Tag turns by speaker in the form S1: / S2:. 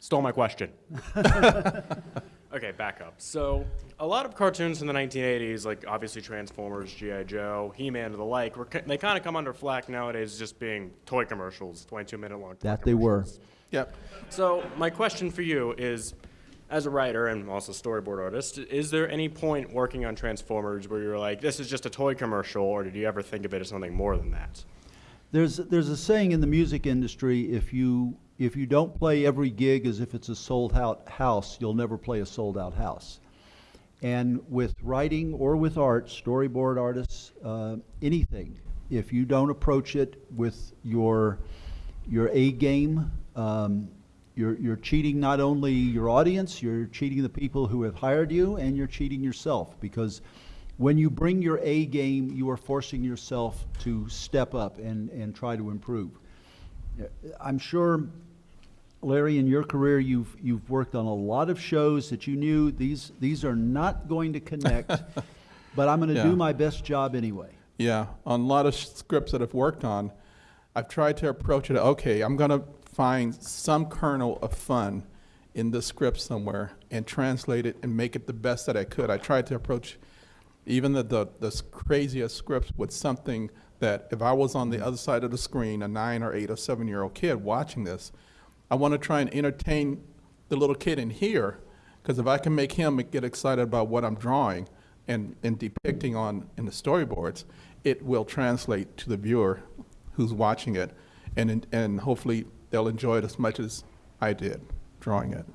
S1: Stole my question. okay, back up. So, a lot of cartoons in the 1980s, like obviously Transformers, G.I. Joe, He Man, and the like, were, they kind of come under flack nowadays just being toy commercials, 22 minute long toy
S2: That they were.
S3: Yep.
S1: So, my question for you is as a writer and also storyboard artist, is there any point working on Transformers where you're like, this is just a toy commercial, or did you ever think of it as something more than that?
S2: There's, there's a saying in the music industry, if you, if you don't play every gig as if it's a sold out house, you'll never play a sold out house. And with writing or with art, storyboard artists, uh, anything, if you don't approach it with your, your A game, um, you're, you're cheating not only your audience, you're cheating the people who have hired you, and you're cheating yourself. Because when you bring your A game, you are forcing yourself to step up and, and try to improve. Uh, I'm sure, Larry, in your career, you've, you've worked on a lot of shows that you knew these, these are not going to connect, but I'm going to
S3: Yeah.
S2: do my best job anyway.
S3: Yeah, on a lot of scripts that I've worked on, I've tried to approach it, okay, I'm going to find some kernel of fun in the script somewhere and translate it and make it the best that I could. I tried to approach even the, the, the craziest scripts with something that if I was on the mm-hmm. other side of the screen, a nine or eight or seven year old kid watching this, I want to try and entertain the little kid in here because if I can make him get excited about what I'm drawing and, and depicting on in the storyboards, it will translate to the viewer who's watching it, and and hopefully they'll enjoy it as much as I did drawing it.